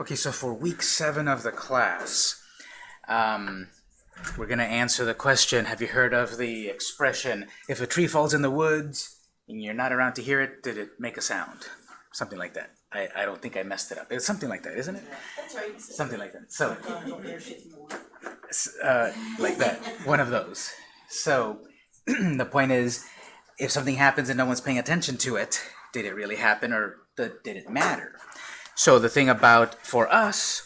Okay, so for week seven of the class, um, we're going to answer the question, have you heard of the expression, if a tree falls in the woods and you're not around to hear it, did it make a sound? Something like that. I, I don't think I messed it up. It's something like that, isn't it? That's right. Something like that. So, uh, like that, one of those. So, the point is, if something happens and no one's paying attention to it, did it really happen or did it matter? So the thing about, for us,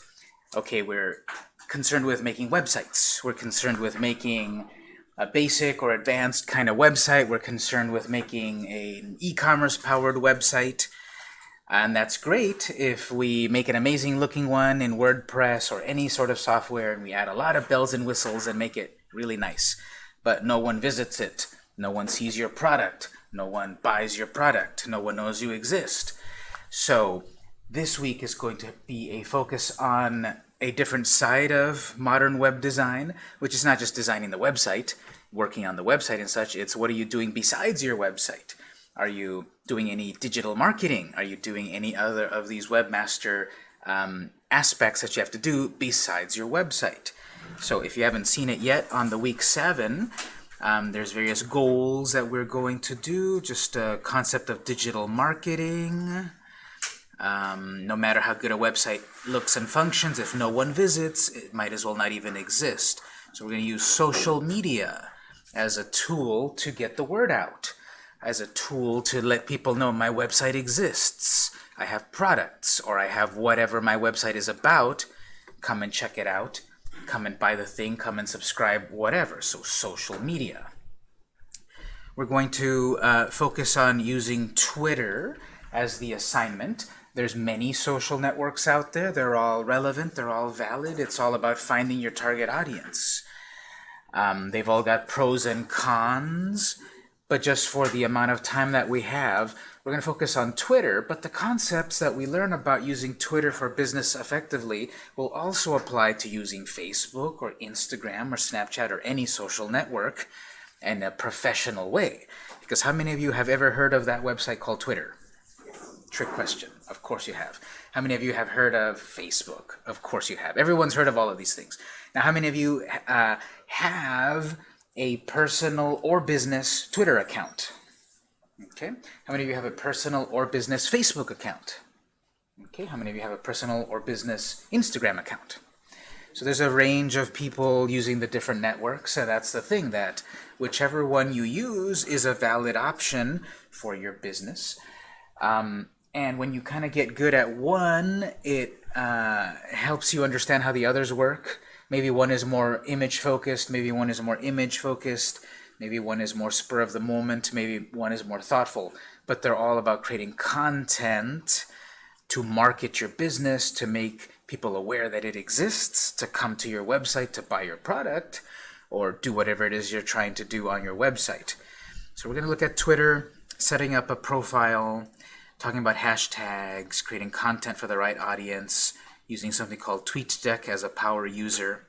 okay, we're concerned with making websites. We're concerned with making a basic or advanced kind of website. We're concerned with making an e-commerce powered website. And that's great if we make an amazing looking one in WordPress or any sort of software and we add a lot of bells and whistles and make it really nice. But no one visits it. No one sees your product. No one buys your product. No one knows you exist. So this week is going to be a focus on a different side of modern web design, which is not just designing the website, working on the website and such, it's what are you doing besides your website? Are you doing any digital marketing? Are you doing any other of these webmaster um, aspects that you have to do besides your website? So if you haven't seen it yet, on the week seven, um, there's various goals that we're going to do, just a concept of digital marketing. Um, no matter how good a website looks and functions, if no one visits, it might as well not even exist. So we're going to use social media as a tool to get the word out, as a tool to let people know my website exists. I have products, or I have whatever my website is about. Come and check it out. Come and buy the thing, come and subscribe, whatever. So social media. We're going to uh, focus on using Twitter as the assignment. There's many social networks out there. They're all relevant. They're all valid. It's all about finding your target audience. Um, they've all got pros and cons. But just for the amount of time that we have, we're going to focus on Twitter. But the concepts that we learn about using Twitter for business effectively will also apply to using Facebook or Instagram or Snapchat or any social network in a professional way. Because how many of you have ever heard of that website called Twitter? Trick question. Of course you have. How many of you have heard of Facebook? Of course you have. Everyone's heard of all of these things. Now, how many of you uh, have a personal or business Twitter account? Okay. How many of you have a personal or business Facebook account? Okay. How many of you have a personal or business Instagram account? So there's a range of people using the different networks, and that's the thing that whichever one you use is a valid option for your business. Um, and when you kind of get good at one, it uh, helps you understand how the others work. Maybe one is more image focused, maybe one is more image focused, maybe one is more spur of the moment, maybe one is more thoughtful. But they're all about creating content to market your business, to make people aware that it exists, to come to your website to buy your product, or do whatever it is you're trying to do on your website. So we're going to look at Twitter, setting up a profile, talking about hashtags, creating content for the right audience, using something called TweetDeck as a power user.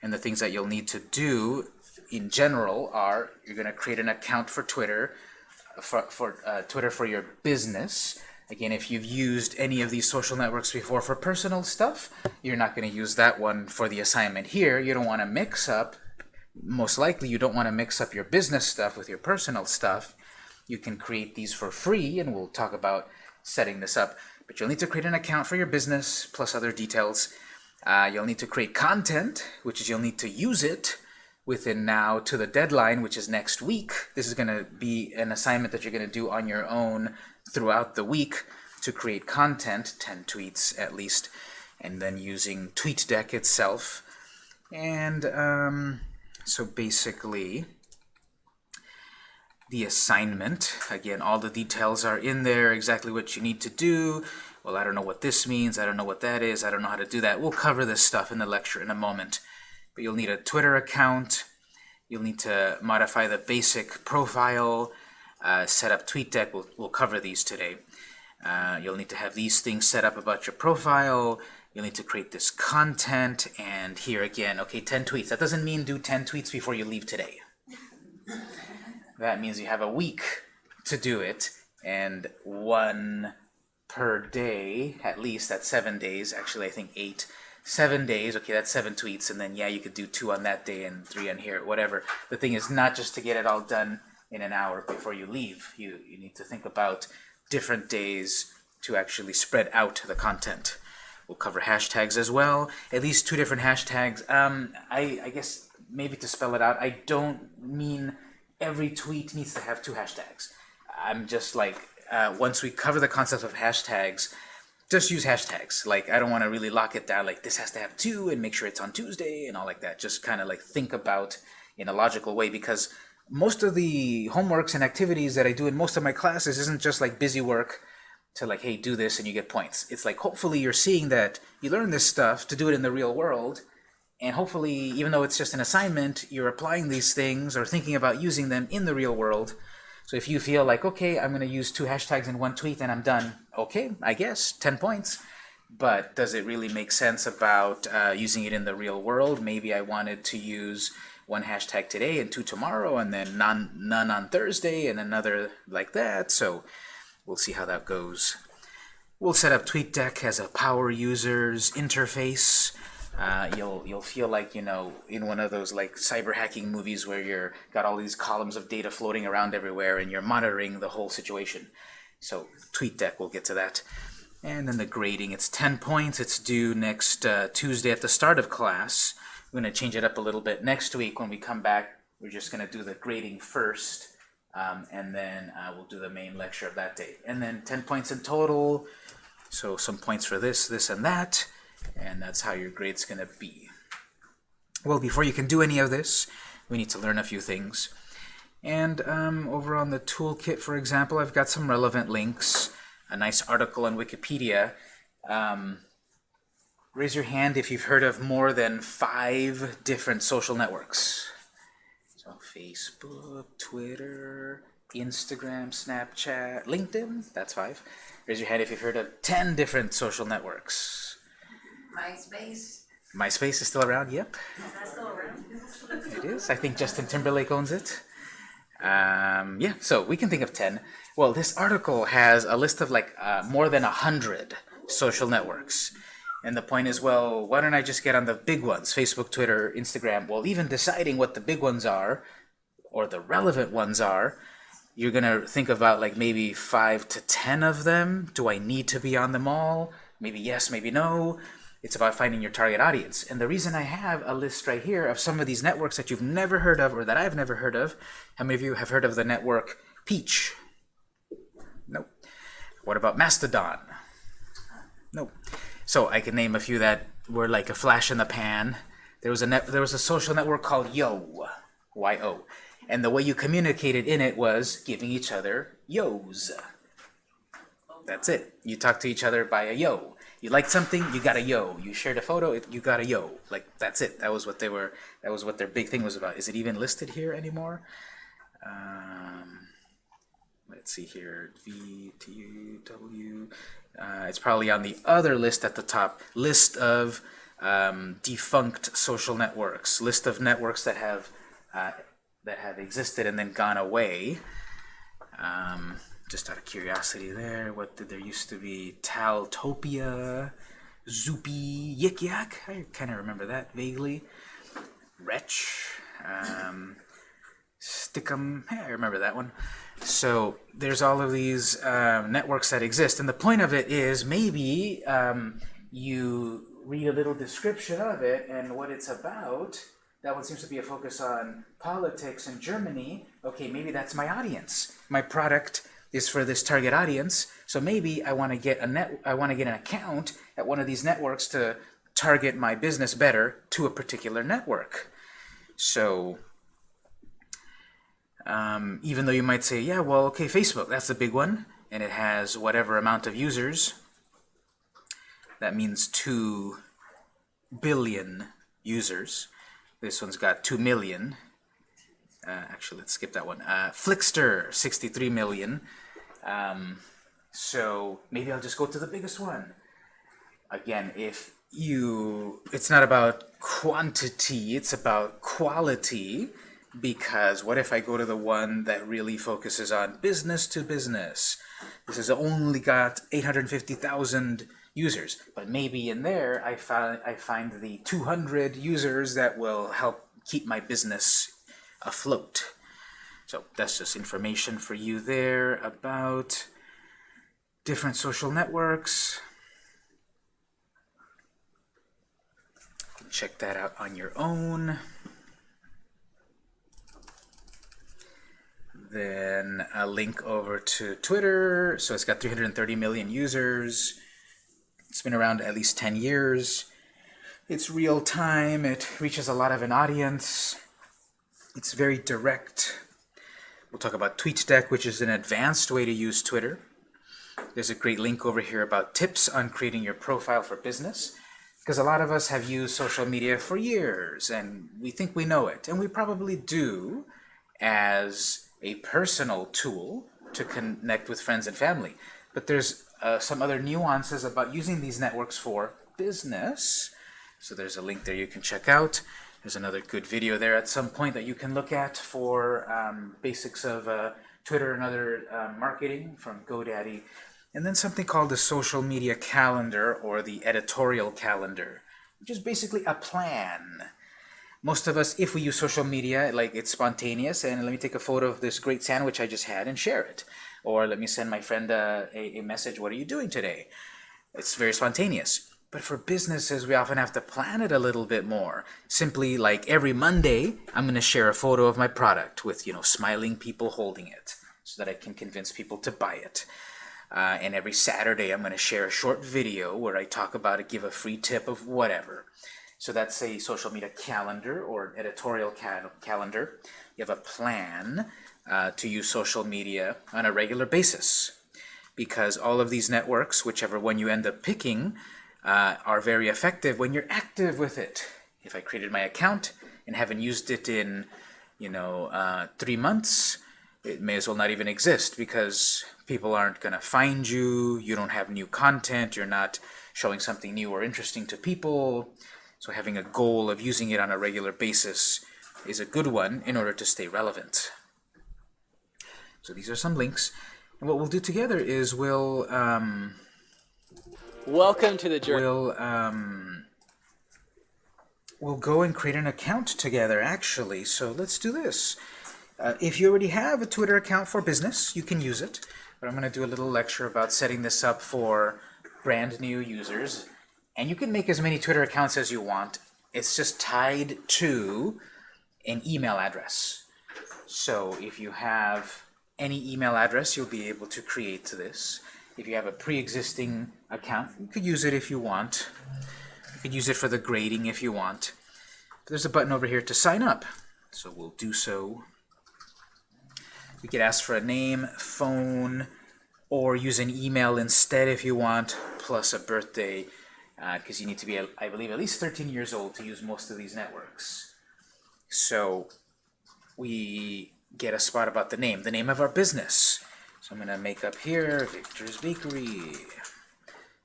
And the things that you'll need to do in general are you're going to create an account for Twitter, for, for uh, Twitter for your business. Again, if you've used any of these social networks before for personal stuff, you're not going to use that one for the assignment here. You don't want to mix up, most likely you don't want to mix up your business stuff with your personal stuff. You can create these for free, and we'll talk about setting this up. But you'll need to create an account for your business, plus other details. Uh, you'll need to create content, which is you'll need to use it within now to the deadline, which is next week. This is going to be an assignment that you're going to do on your own throughout the week to create content, 10 tweets at least, and then using TweetDeck itself. And um, so basically, the assignment. Again, all the details are in there, exactly what you need to do. Well, I don't know what this means. I don't know what that is. I don't know how to do that. We'll cover this stuff in the lecture in a moment. But you'll need a Twitter account. You'll need to modify the basic profile, uh, set up TweetDeck. We'll, we'll cover these today. Uh, you'll need to have these things set up about your profile. You'll need to create this content. And here again, okay, 10 tweets. That doesn't mean do 10 tweets before you leave today. That means you have a week to do it, and one per day, at least, that's seven days. Actually, I think eight. Seven days, okay, that's seven tweets, and then yeah, you could do two on that day and three on here, whatever. The thing is not just to get it all done in an hour before you leave. You, you need to think about different days to actually spread out the content. We'll cover hashtags as well, at least two different hashtags. Um, I, I guess maybe to spell it out, I don't mean every tweet needs to have two hashtags. I'm just like, uh, once we cover the concept of hashtags, just use hashtags. Like, I don't want to really lock it down, like this has to have two and make sure it's on Tuesday and all like that. Just kind of like think about in a logical way because most of the homeworks and activities that I do in most of my classes isn't just like busy work to like, hey, do this and you get points. It's like, hopefully you're seeing that you learn this stuff to do it in the real world and hopefully, even though it's just an assignment, you're applying these things or thinking about using them in the real world so if you feel like, okay, I'm going to use two hashtags in one tweet and I'm done, okay, I guess, 10 points. But does it really make sense about uh, using it in the real world? Maybe I wanted to use one hashtag today and two tomorrow, and then none, none on Thursday, and another like that. So we'll see how that goes. We'll set up TweetDeck as a power users interface uh, you'll you'll feel like you know in one of those like cyber hacking movies where you're got all these columns of data floating around everywhere and you're monitoring the whole situation. So TweetDeck, we'll get to that. And then the grading, it's 10 points. It's due next uh, Tuesday at the start of class. We're going to change it up a little bit. Next week when we come back, we're just going to do the grading first, um, and then uh, we'll do the main lecture of that day. And then 10 points in total. So some points for this, this, and that and that's how your grade's going to be. Well, before you can do any of this, we need to learn a few things. And um, over on the toolkit, for example, I've got some relevant links, a nice article on Wikipedia. Um, raise your hand if you've heard of more than five different social networks. So Facebook, Twitter, Instagram, Snapchat, LinkedIn, that's five. Raise your hand if you've heard of 10 different social networks. MySpace. MySpace is still around, yep. Is still around? It is. I think Justin Timberlake owns it. Um, yeah, so we can think of 10. Well, this article has a list of like uh, more than 100 social networks. And the point is, well, why don't I just get on the big ones, Facebook, Twitter, Instagram? Well, even deciding what the big ones are, or the relevant ones are, you're going to think about like maybe 5 to 10 of them. Do I need to be on them all? Maybe yes, maybe no. It's about finding your target audience. And the reason I have a list right here of some of these networks that you've never heard of or that I've never heard of, how many of you have heard of the network Peach? Nope. What about Mastodon? Nope. So I can name a few that were like a flash in the pan. There was a net, there was a social network called Yo, Y-O. And the way you communicated in it was giving each other yos. That's it. You talk to each other by a yo. You liked something, you got a yo. You shared a photo, you got a yo. Like that's it. That was what they were. That was what their big thing was about. Is it even listed here anymore? Um, let's see here. V T W. Uh, it's probably on the other list at the top. List of um, defunct social networks. List of networks that have uh, that have existed and then gone away. Um, just out of curiosity there, what did there used to be? Taltopia, Zoopy, Yik Yak. I kind of remember that vaguely. Wretch, um, Stickam. Hey, I remember that one. So there's all of these um, networks that exist, and the point of it is maybe um, you read a little description of it and what it's about. That one seems to be a focus on politics in Germany. Okay, maybe that's my audience. My product is for this target audience. So maybe I want to get a net I want to get an account at one of these networks to target my business better to a particular network. So um, even though you might say, yeah, well, okay, Facebook, that's the big one, and it has whatever amount of users, that means 2 billion users. This one's got 2 million. Uh, actually, let's skip that one. Uh, Flixster, 63 million. Um, so maybe I'll just go to the biggest one. Again, if you, it's not about quantity, it's about quality. because what if I go to the one that really focuses on business to business? This has only got 850,000 users, but maybe in there I find I find the 200 users that will help keep my business afloat. So that's just information for you there about different social networks. Check that out on your own. Then a link over to Twitter. So it's got 330 million users. It's been around at least 10 years. It's real time. It reaches a lot of an audience. It's very direct. We'll talk about TweetDeck, which is an advanced way to use Twitter. There's a great link over here about tips on creating your profile for business because a lot of us have used social media for years and we think we know it and we probably do as a personal tool to connect with friends and family. But there's uh, some other nuances about using these networks for business. So there's a link there you can check out there's another good video there at some point that you can look at for um, basics of uh, Twitter and other uh, marketing from GoDaddy and then something called the social media calendar or the editorial calendar, which is basically a plan. Most of us, if we use social media, like it's spontaneous, and let me take a photo of this great sandwich I just had and share it. Or let me send my friend a, a, a message, what are you doing today? It's very spontaneous. But for businesses, we often have to plan it a little bit more. Simply like every Monday, I'm going to share a photo of my product with, you know, smiling people holding it so that I can convince people to buy it. Uh, and every Saturday I'm going to share a short video where I talk about it, give a free tip of whatever. So that's a social media calendar or an editorial cal calendar. You have a plan uh, to use social media on a regular basis because all of these networks, whichever one you end up picking, uh, are very effective when you're active with it. If I created my account and haven't used it in, you know, uh, three months, it may as well not even exist because people aren't going to find you, you don't have new content, you're not showing something new or interesting to people. So having a goal of using it on a regular basis is a good one in order to stay relevant. So these are some links. And what we'll do together is we'll... Um, Welcome to the journey. We'll, um, we'll go and create an account together, actually. So let's do this. Uh, if you already have a Twitter account for business, you can use it. But I'm going to do a little lecture about setting this up for brand new users. And you can make as many Twitter accounts as you want. It's just tied to an email address. So if you have any email address, you'll be able to create this. If you have a pre-existing account, you could use it if you want. You could use it for the grading if you want. But there's a button over here to sign up. So we'll do so we could ask for a name, phone, or use an email instead if you want, plus a birthday, because uh, you need to be, I believe, at least 13 years old to use most of these networks. So we get a spot about the name, the name of our business. So I'm going to make up here, Victor's Bakery.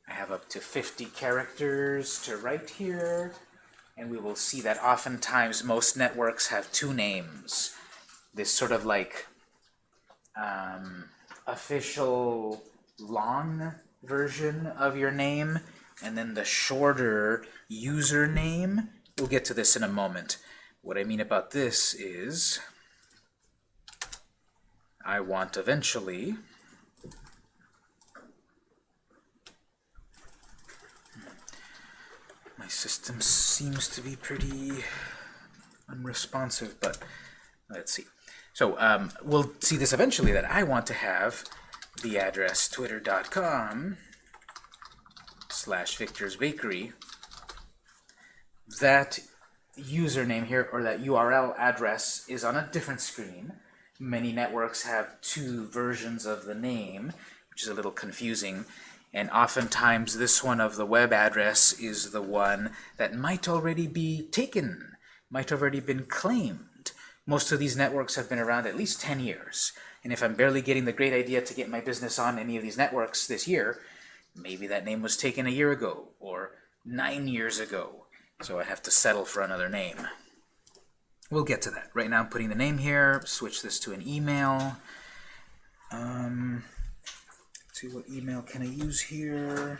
I have up to 50 characters to write here, and we will see that oftentimes most networks have two names. This sort of like um, official long version of your name and then the shorter username. We'll get to this in a moment. What I mean about this is I want eventually my system seems to be pretty unresponsive, but let's see. So um, we'll see this eventually, that I want to have the address twitter.com slash Victor's Bakery. That username here, or that URL address, is on a different screen. Many networks have two versions of the name, which is a little confusing. And oftentimes this one of the web address is the one that might already be taken, might already been claimed. Most of these networks have been around at least 10 years. And if I'm barely getting the great idea to get my business on any of these networks this year, maybe that name was taken a year ago or nine years ago. So I have to settle for another name. We'll get to that. Right now I'm putting the name here, switch this to an email. Um, see what email can I use here?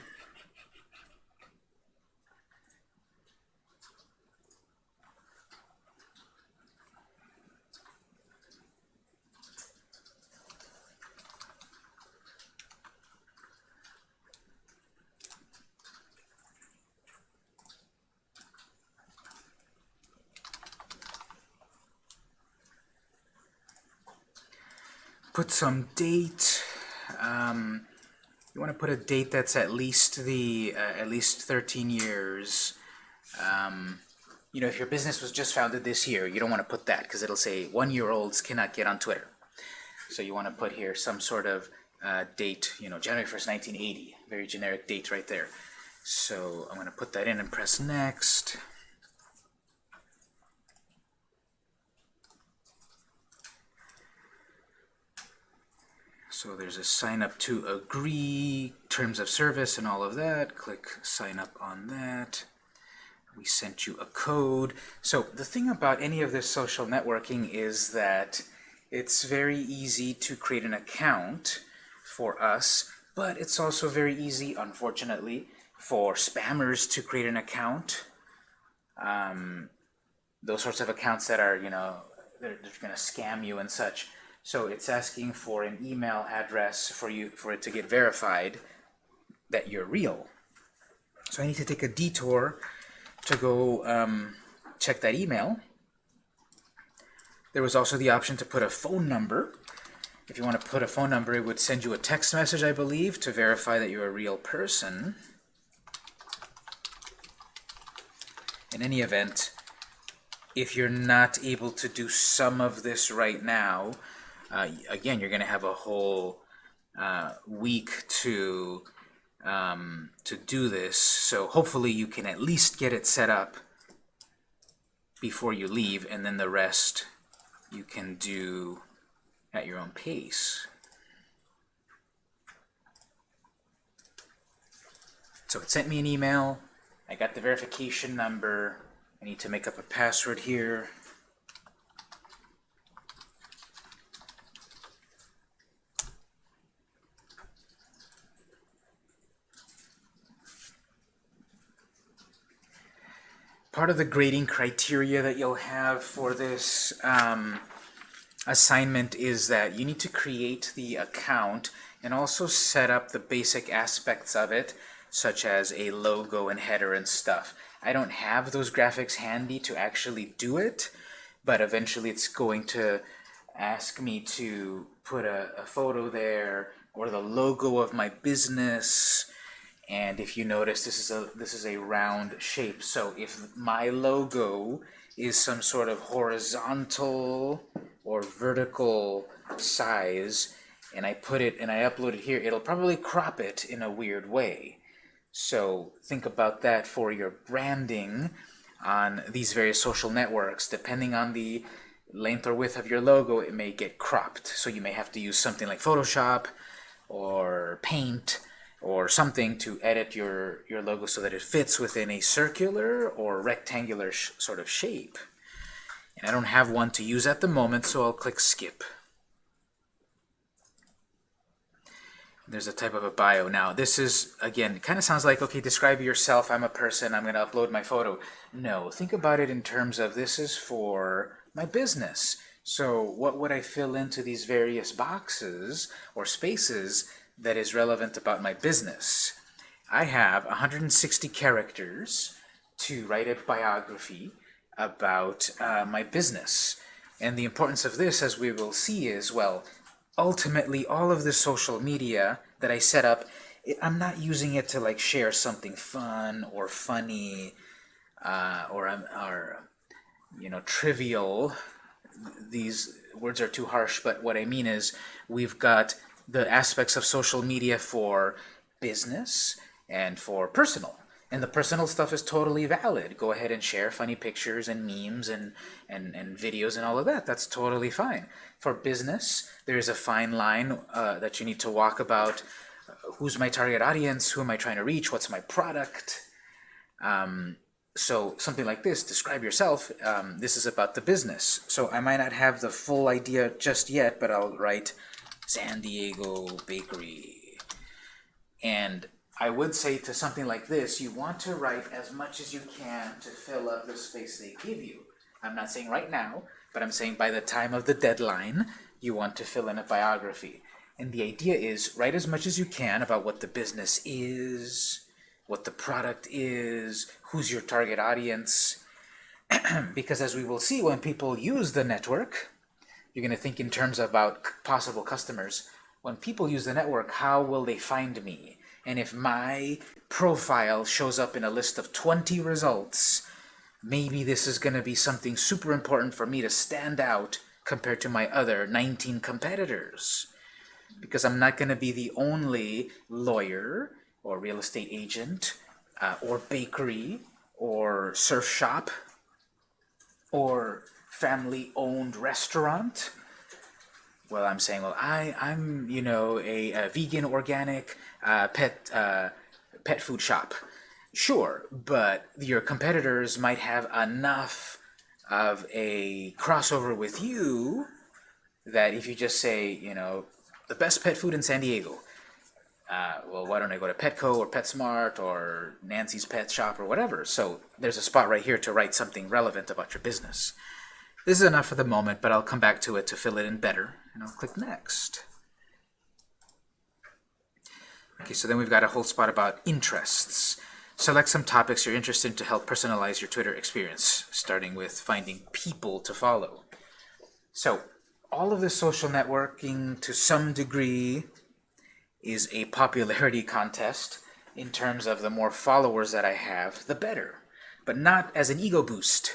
Put some date. Um, you want to put a date that's at least the uh, at least 13 years. Um, you know, if your business was just founded this year, you don't want to put that because it'll say one-year-olds cannot get on Twitter. So you want to put here some sort of uh, date, you know, January 1st, 1980, very generic date right there. So I'm going to put that in and press next. So there's a sign up to agree, terms of service and all of that. Click sign up on that. We sent you a code. So the thing about any of this social networking is that it's very easy to create an account for us, but it's also very easy, unfortunately, for spammers to create an account. Um, those sorts of accounts that are, you know, they're, they're going to scam you and such. So it's asking for an email address for you for it to get verified that you're real. So I need to take a detour to go um, check that email. There was also the option to put a phone number. If you want to put a phone number, it would send you a text message, I believe, to verify that you're a real person. In any event, if you're not able to do some of this right now, uh, again, you're going to have a whole uh, week to um, to do this. So hopefully you can at least get it set up before you leave, and then the rest you can do at your own pace. So it sent me an email. I got the verification number. I need to make up a password here. Part of the grading criteria that you'll have for this um, assignment is that you need to create the account and also set up the basic aspects of it, such as a logo and header and stuff. I don't have those graphics handy to actually do it, but eventually it's going to ask me to put a, a photo there or the logo of my business and if you notice, this is a this is a round shape. So if my logo is some sort of horizontal or vertical size, and I put it and I upload it here, it'll probably crop it in a weird way. So think about that for your branding on these various social networks. Depending on the length or width of your logo, it may get cropped. So you may have to use something like Photoshop or Paint or something to edit your, your logo so that it fits within a circular or rectangular sort of shape. And I don't have one to use at the moment, so I'll click Skip. There's a type of a bio. Now, this is, again, kind of sounds like, okay, describe yourself, I'm a person, I'm going to upload my photo. No, think about it in terms of this is for my business. So what would I fill into these various boxes or spaces that is relevant about my business. I have 160 characters to write a biography about uh, my business. And the importance of this, as we will see, is, well, ultimately all of the social media that I set up, I'm not using it to like share something fun or funny uh, or, um, or, you know, trivial. These words are too harsh, but what I mean is we've got the aspects of social media for business and for personal. And the personal stuff is totally valid. Go ahead and share funny pictures and memes and, and, and videos and all of that. That's totally fine. For business, there is a fine line uh, that you need to walk about uh, who's my target audience, who am I trying to reach, what's my product. Um, so something like this, describe yourself, um, this is about the business. So I might not have the full idea just yet, but I'll write San Diego Bakery. And I would say to something like this, you want to write as much as you can to fill up the space they give you. I'm not saying right now, but I'm saying by the time of the deadline, you want to fill in a biography. And the idea is write as much as you can about what the business is, what the product is, who's your target audience. because as we will see, when people use the network, you're going to think in terms about possible customers. When people use the network, how will they find me? And if my profile shows up in a list of 20 results, maybe this is going to be something super important for me to stand out compared to my other 19 competitors. Because I'm not going to be the only lawyer or real estate agent uh, or bakery or surf shop or family-owned restaurant. Well, I'm saying, well, I, I'm, you know, a, a vegan, organic, uh, pet, uh, pet food shop. Sure, but your competitors might have enough of a crossover with you that if you just say, you know, the best pet food in San Diego, uh, well, why don't I go to Petco or PetSmart or Nancy's Pet Shop or whatever? So there's a spot right here to write something relevant about your business. This is enough for the moment, but I'll come back to it to fill it in better, and I'll click Next. Okay, so then we've got a whole spot about interests. Select some topics you're interested in to help personalize your Twitter experience, starting with finding people to follow. So all of this social networking, to some degree, is a popularity contest in terms of the more followers that I have, the better. But not as an ego boost,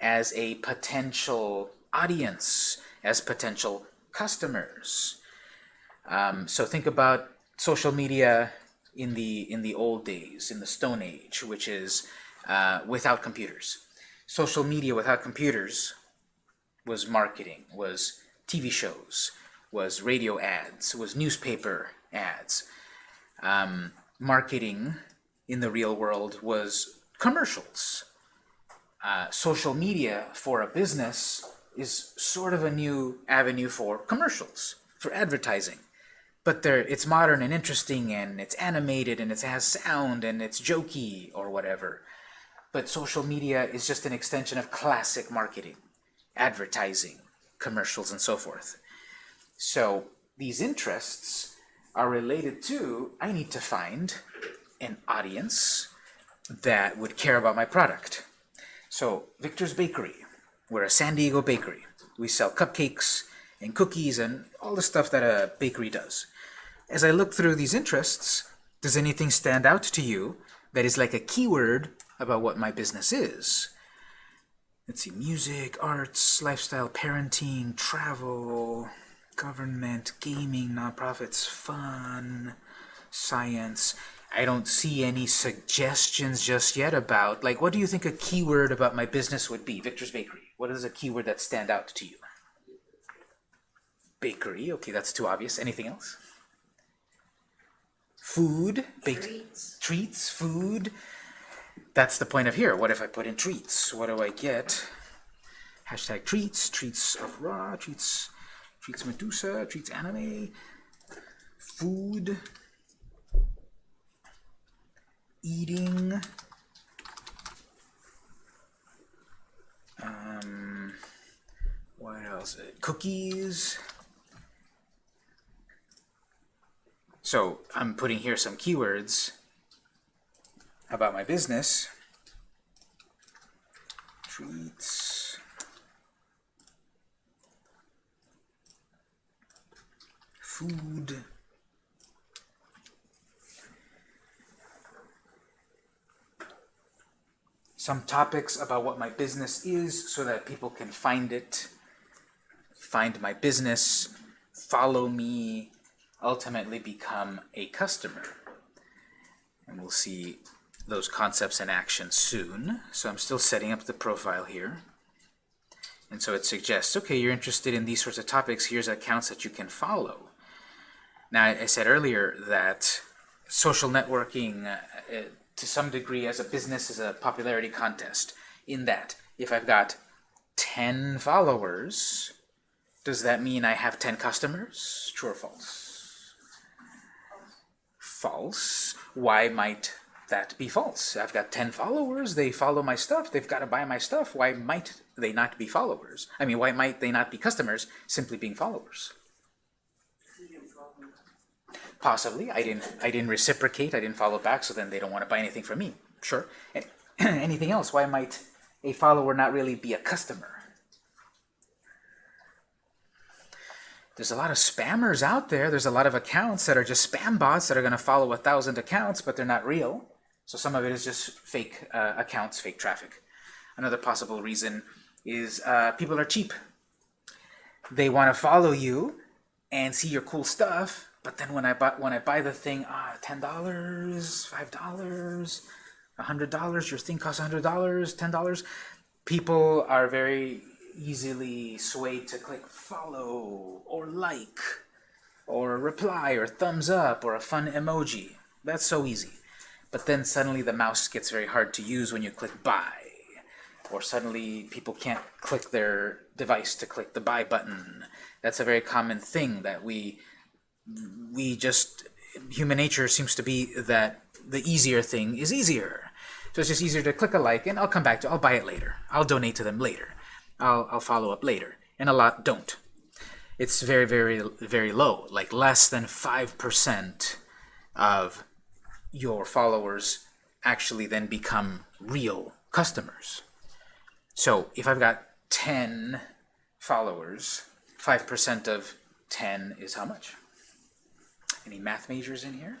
as a potential audience, as potential customers. Um, so think about social media in the in the old days, in the Stone Age, which is uh, without computers. Social media without computers was marketing, was TV shows, was radio ads, was newspaper ads. Um, marketing in the real world was commercials. Uh, social media for a business is sort of a new avenue for commercials, for advertising. But it's modern and interesting and it's animated and it has sound and it's jokey or whatever. But social media is just an extension of classic marketing, advertising, commercials, and so forth. So these interests are related to, I need to find an audience that would care about my product. So Victor's Bakery, we're a San Diego bakery. We sell cupcakes and cookies and all the stuff that a bakery does. As I look through these interests, does anything stand out to you that is like a keyword about what my business is? Let's see, music, arts, lifestyle, parenting, travel, government, gaming, nonprofits, fun, science. I don't see any suggestions just yet about, like, what do you think a keyword about my business would be? Victor's Bakery. What is a keyword that stand out to you? Bakery. Okay, that's too obvious. Anything else? Food. Baked Treats. treats, food. That's the point of here. What if I put in treats? What do I get? Hashtag treats, treats of raw, treats, treats Medusa, treats anime, food, eating, um, what else? Cookies. So I'm putting here some keywords about my business. Treats. Food. Some topics about what my business is so that people can find it, find my business, follow me, ultimately become a customer. And we'll see those concepts in action soon. So I'm still setting up the profile here. And so it suggests, okay, you're interested in these sorts of topics, here's accounts that you can follow. Now, I said earlier that social networking, uh, to some degree as a business as a popularity contest in that if I've got 10 followers, does that mean I have 10 customers? True or false? False. Why might that be false? I've got 10 followers, they follow my stuff, they've got to buy my stuff. Why might they not be followers? I mean, why might they not be customers simply being followers? Possibly. I didn't I didn't reciprocate, I didn't follow back, so then they don't want to buy anything from me. Sure. And anything else? Why might a follower not really be a customer? There's a lot of spammers out there. There's a lot of accounts that are just spam bots that are going to follow a thousand accounts, but they're not real. So some of it is just fake uh, accounts, fake traffic. Another possible reason is uh, people are cheap. They want to follow you and see your cool stuff, but then when I buy when I buy the thing, ah, ten dollars, five dollars, a hundred dollars, your thing costs a hundred dollars, ten dollars. People are very easily swayed to click follow or like or reply or thumbs up or a fun emoji. That's so easy. But then suddenly the mouse gets very hard to use when you click buy. Or suddenly people can't click their device to click the buy button. That's a very common thing that we we just human nature seems to be that the easier thing is easier. So it's just easier to click a like and I'll come back to I'll buy it later. I'll donate to them later. I'll, I'll follow up later. And a lot don't. It's very, very, very low, like less than 5% of your followers actually then become real customers. So if I've got 10 followers, 5% of 10 is how much? Any math majors in here?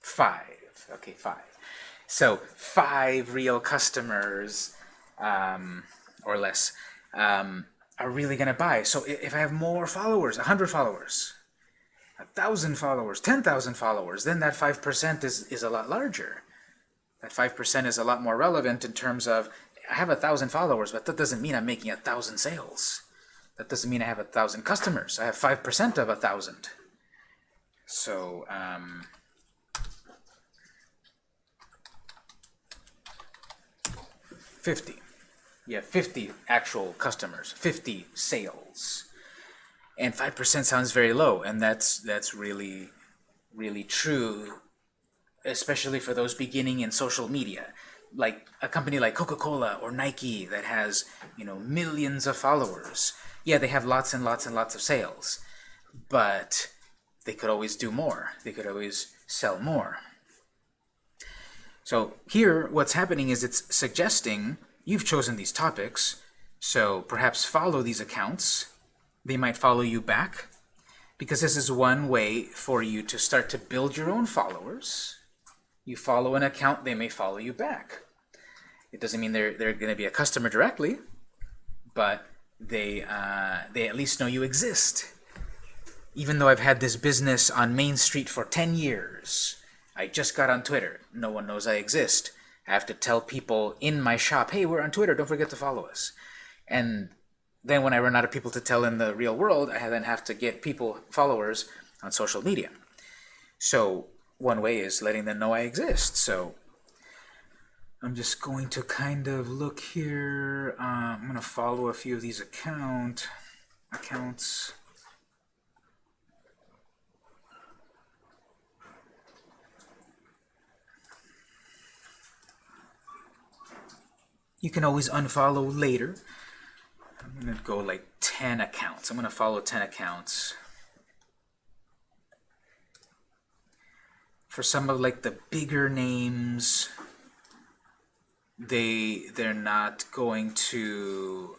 Five. Okay, five. So five real customers um, or less um, are really going to buy. So if I have more followers, 100 followers, 1,000 followers, 10,000 followers, then that 5% is, is a lot larger. That 5% is a lot more relevant in terms of, I have a 1,000 followers, but that doesn't mean I'm making a 1,000 sales. That doesn't mean I have a 1,000 customers. I have 5% of a 1,000. So, um, Fifty. Have 50 actual customers, 50 sales. And 5% sounds very low, and that's that's really, really true, especially for those beginning in social media. Like a company like Coca-Cola or Nike that has, you know, millions of followers. Yeah, they have lots and lots and lots of sales, but they could always do more. They could always sell more. So here, what's happening is it's suggesting you've chosen these topics, so perhaps follow these accounts. They might follow you back, because this is one way for you to start to build your own followers. You follow an account, they may follow you back. It doesn't mean they're, they're going to be a customer directly, but they, uh, they at least know you exist. Even though I've had this business on Main Street for 10 years, I just got on Twitter. No one knows I exist. I have to tell people in my shop, hey, we're on Twitter, don't forget to follow us. And then when I run out of people to tell in the real world, I then have to get people, followers, on social media. So one way is letting them know I exist. So I'm just going to kind of look here. Uh, I'm going to follow a few of these account accounts. You can always unfollow later. I'm going to go like 10 accounts. I'm going to follow 10 accounts. For some of like the bigger names, they they're not going to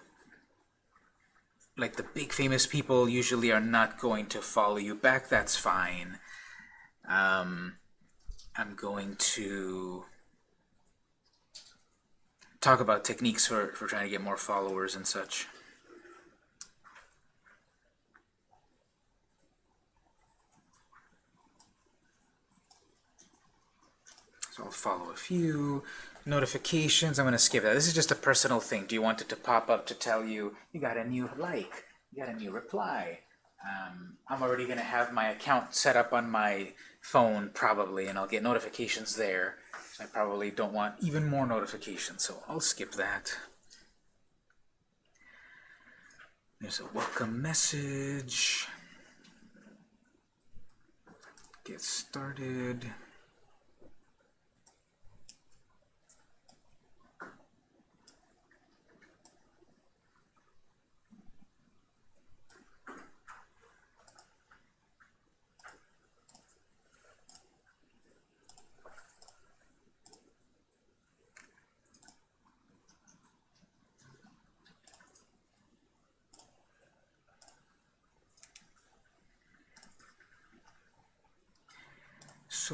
like the big famous people usually are not going to follow you back. That's fine. Um, I'm going to talk about techniques for, for trying to get more followers and such. So I'll follow a few. Notifications, I'm going to skip that. This is just a personal thing. Do you want it to pop up to tell you you got a new like, you got a new reply, Um, I'm already going to have my account set up on my phone probably, and I'll get notifications there. I probably don't want even more notifications, so I'll skip that. There's a welcome message. Get started.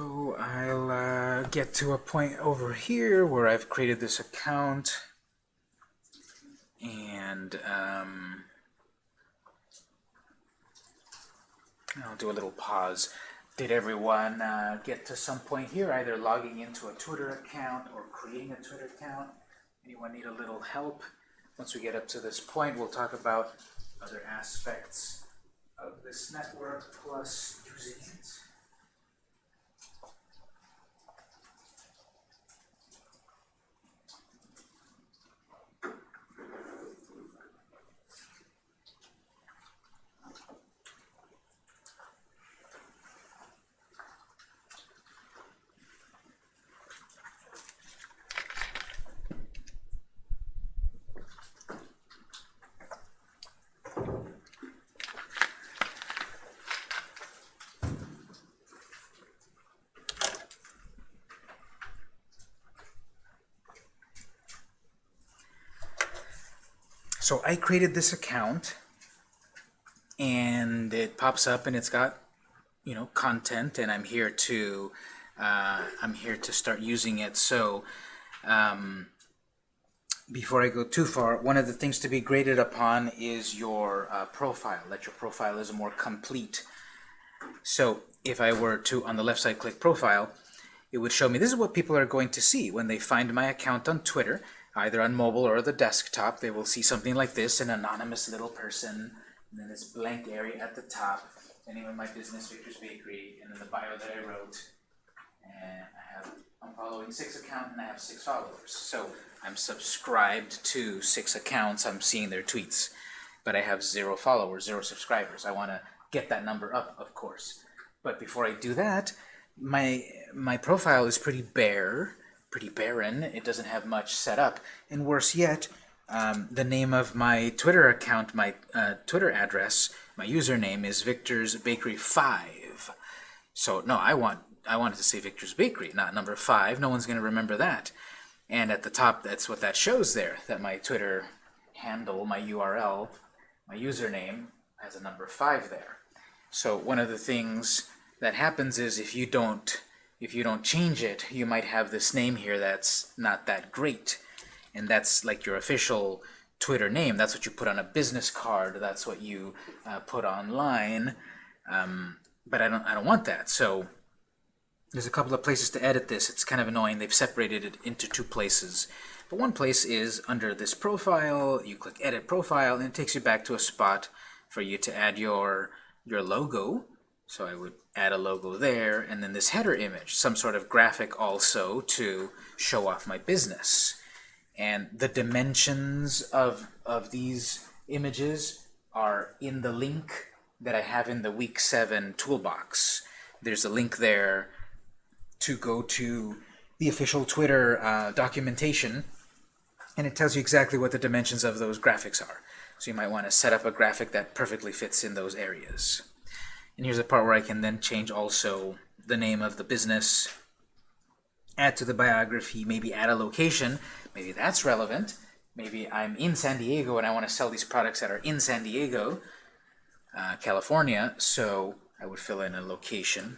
So I'll uh, get to a point over here where I've created this account and um, I'll do a little pause. Did everyone uh, get to some point here, either logging into a Twitter account or creating a Twitter account? Anyone need a little help? Once we get up to this point, we'll talk about other aspects of this network plus using it. So I created this account and it pops up and it's got you know content and I'm here to uh, I'm here to start using it. So um, before I go too far one of the things to be graded upon is your uh, profile that your profile is more complete. So if I were to on the left side click profile it would show me this is what people are going to see when they find my account on Twitter either on mobile or the desktop, they will see something like this, an anonymous little person, and then this blank area at the top, of my business, Victor's Bakery, and then the bio that I wrote. And I have, I'm following six accounts and I have six followers. So I'm subscribed to six accounts, I'm seeing their tweets. But I have zero followers, zero subscribers. I want to get that number up, of course. But before I do that, my my profile is pretty bare pretty barren. It doesn't have much set up. And worse yet, um, the name of my Twitter account, my uh, Twitter address, my username is Victor's Bakery 5. So no, I want I wanted to say Victor's Bakery, not number 5. No one's going to remember that. And at the top, that's what that shows there, that my Twitter handle, my URL, my username has a number 5 there. So one of the things that happens is if you don't if you don't change it, you might have this name here that's not that great. And that's like your official Twitter name. That's what you put on a business card. That's what you uh, put online. Um, but I don't, I don't want that. So there's a couple of places to edit this. It's kind of annoying. They've separated it into two places. But one place is under this profile. You click Edit Profile, and it takes you back to a spot for you to add your, your logo. So I would add a logo there, and then this header image, some sort of graphic also to show off my business. And the dimensions of, of these images are in the link that I have in the week 7 toolbox. There's a link there to go to the official Twitter uh, documentation, and it tells you exactly what the dimensions of those graphics are. So you might want to set up a graphic that perfectly fits in those areas. And here's a part where I can then change also the name of the business, add to the biography, maybe add a location. Maybe that's relevant. Maybe I'm in San Diego and I want to sell these products that are in San Diego, uh, California, so I would fill in a location.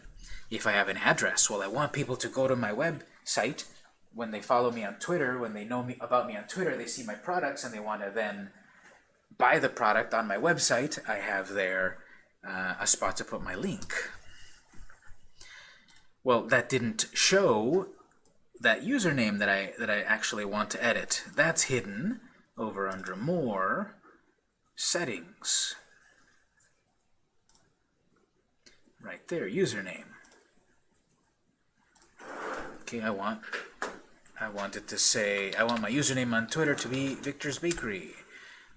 If I have an address, well, I want people to go to my website. When they follow me on Twitter, when they know me about me on Twitter, they see my products and they want to then buy the product on my website. I have their uh, a spot to put my link. Well, that didn't show that username that I that I actually want to edit. That's hidden over under More, Settings. right there, username. Okay, I want I want it to say I want my username on Twitter to be Victor's Bakery.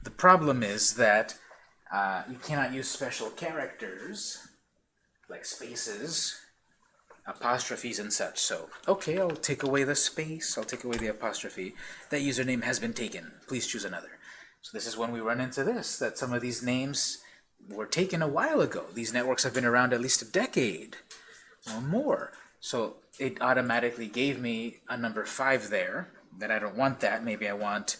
The problem is that uh, you cannot use special characters like spaces, apostrophes, and such. So, okay, I'll take away the space. I'll take away the apostrophe. That username has been taken. Please choose another. So this is when we run into this, that some of these names were taken a while ago. These networks have been around at least a decade or more. So it automatically gave me a number 5 there, that I don't want that. Maybe I want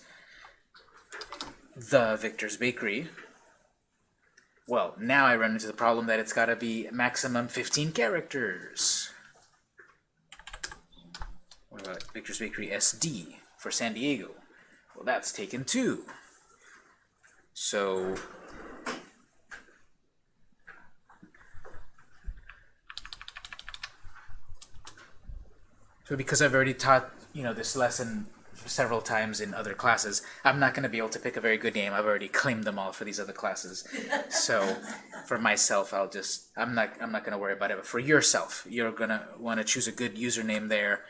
the Victor's Bakery. Well, now I run into the problem that it's got to be maximum 15 characters. What about Victor's Bakery SD for San Diego? Well, that's taken too. So So because I've already taught, you know, this lesson several times in other classes, I'm not going to be able to pick a very good name. I've already claimed them all for these other classes. So for myself, I'll just, I'm not, I'm not going to worry about it. But for yourself, you're going to want to choose a good username there.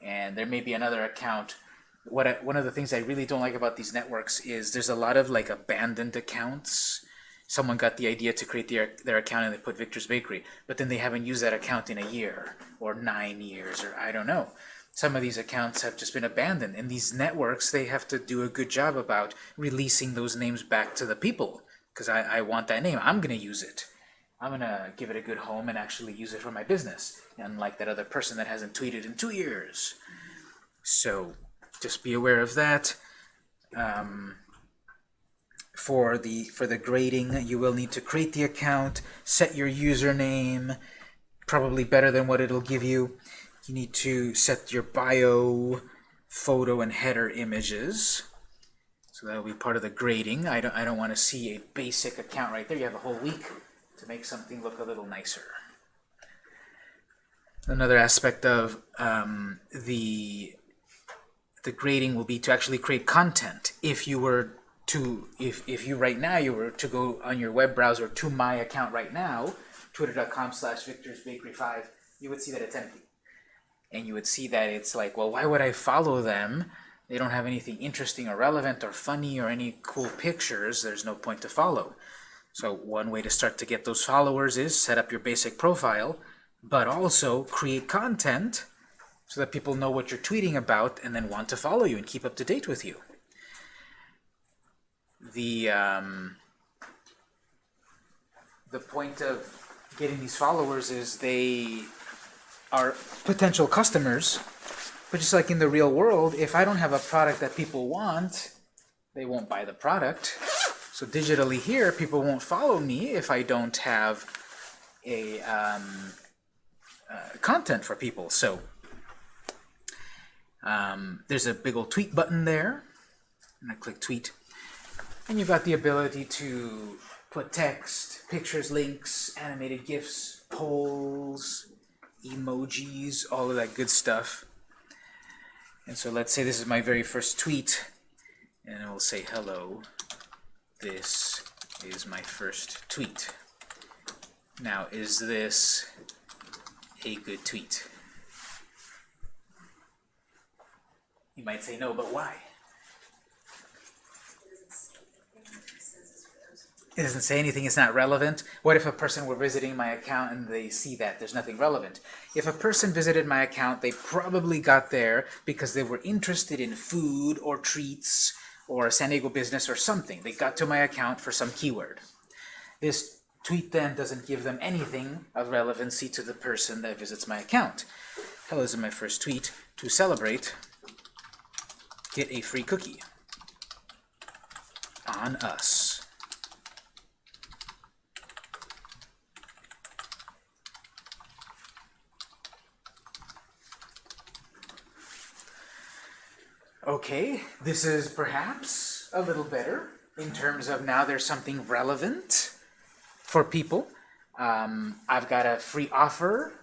And there may be another account. What I, one of the things I really don't like about these networks is there's a lot of like abandoned accounts. Someone got the idea to create their, their account and they put Victor's Bakery, but then they haven't used that account in a year or nine years or I don't know some of these accounts have just been abandoned. And these networks, they have to do a good job about releasing those names back to the people. Because I, I want that name. I'm going to use it. I'm going to give it a good home and actually use it for my business. Unlike that other person that hasn't tweeted in two years. So just be aware of that. Um, for the for the grading, you will need to create the account, set your username, probably better than what it'll give you you need to set your bio, photo, and header images. So that'll be part of the grading. I don't, I don't want to see a basic account right there. You have a whole week to make something look a little nicer. Another aspect of um, the the grading will be to actually create content. If you were to, if, if you right now, you were to go on your web browser to my account right now, twitter.com slash victorsbakery5, you would see that it's empty and you would see that it's like, well, why would I follow them? They don't have anything interesting or relevant or funny or any cool pictures. There's no point to follow. So one way to start to get those followers is set up your basic profile, but also create content so that people know what you're tweeting about and then want to follow you and keep up to date with you. The, um, the point of getting these followers is they are potential customers. But just like in the real world, if I don't have a product that people want, they won't buy the product. So digitally here, people won't follow me if I don't have a um, uh, content for people. So um, there's a big old tweet button there. And I click tweet. And you've got the ability to put text, pictures, links, animated GIFs, polls, emojis, all of that good stuff. And so let's say this is my very first tweet, and I will say, hello, this is my first tweet. Now, is this a good tweet? You might say no, but why? It doesn't say anything, it's not relevant. What if a person were visiting my account and they see that there's nothing relevant? If a person visited my account, they probably got there because they were interested in food or treats or a San Diego business or something. They got to my account for some keyword. This tweet then doesn't give them anything of relevancy to the person that visits my account. Hello, is my first tweet. To celebrate, get a free cookie on us. Okay, this is perhaps a little better in terms of now there's something relevant for people. Um, I've got a free offer,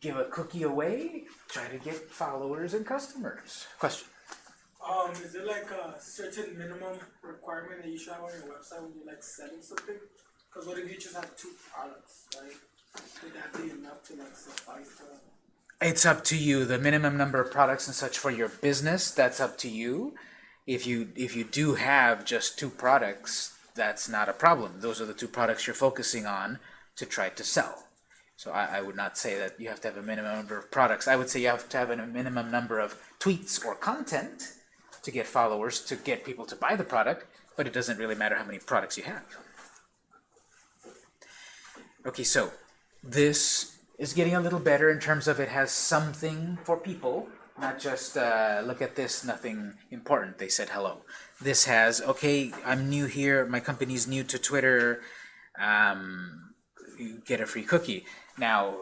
give a cookie away, try to get followers and customers. Question? Um, is there like a certain minimum requirement that you should have on your website when you're like selling something? Because what if you just have two products, right? Would that be enough to like suffice the? It's up to you. The minimum number of products and such for your business, that's up to you. If you if you do have just two products, that's not a problem. Those are the two products you're focusing on to try to sell. So I, I would not say that you have to have a minimum number of products. I would say you have to have a minimum number of tweets or content to get followers, to get people to buy the product, but it doesn't really matter how many products you have. Okay, so this is getting a little better in terms of it has something for people, not just uh, look at this, nothing important. They said hello. This has, okay, I'm new here, my company's new to Twitter, um, you get a free cookie. Now,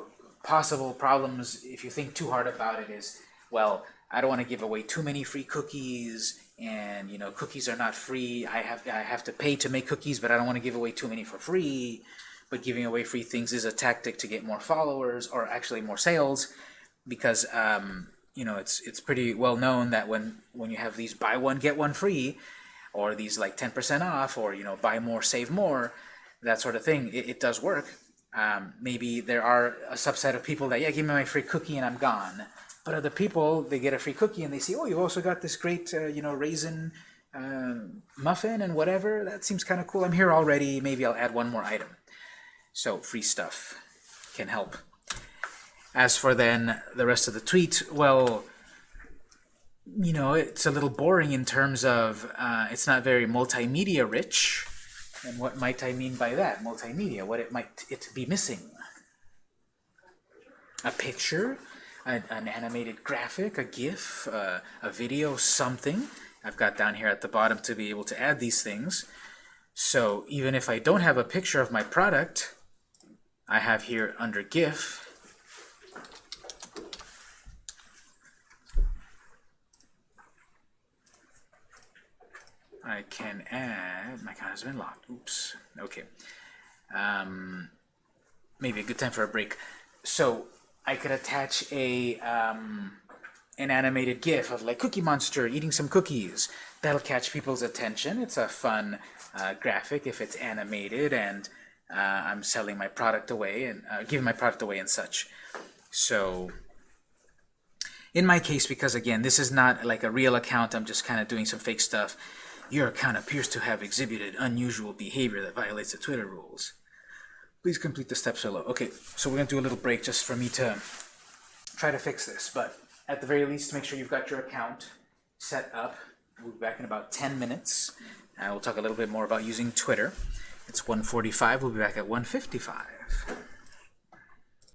possible problems, if you think too hard about it, is, well, I don't want to give away too many free cookies, and you know, cookies are not free. I have I have to pay to make cookies, but I don't want to give away too many for free. But giving away free things is a tactic to get more followers, or actually more sales, because um, you know it's it's pretty well known that when when you have these buy one get one free, or these like 10% off, or you know buy more save more, that sort of thing, it, it does work. Um, maybe there are a subset of people that yeah give me my free cookie and I'm gone. But other people they get a free cookie and they see oh you've also got this great uh, you know raisin uh, muffin and whatever that seems kind of cool. I'm here already. Maybe I'll add one more item. So free stuff can help. As for then the rest of the tweet, well, you know, it's a little boring in terms of uh, it's not very multimedia rich. And what might I mean by that? Multimedia, what it might it be missing? A picture, an, an animated graphic, a GIF, uh, a video, something. I've got down here at the bottom to be able to add these things. So even if I don't have a picture of my product, I have here under GIF, I can add, my account has been locked, oops, okay. Um, maybe a good time for a break. So I could attach a um, an animated GIF of like Cookie Monster eating some cookies. That'll catch people's attention. It's a fun uh, graphic if it's animated and I'm selling my product away and uh, giving my product away and such. So in my case, because again, this is not like a real account, I'm just kind of doing some fake stuff, your account appears to have exhibited unusual behavior that violates the Twitter rules. Please complete the steps below. Okay, so we're going to do a little break just for me to try to fix this, but at the very least, make sure you've got your account set up. We'll be back in about 10 minutes. and we'll talk a little bit more about using Twitter. It's 145. We'll be back at 155.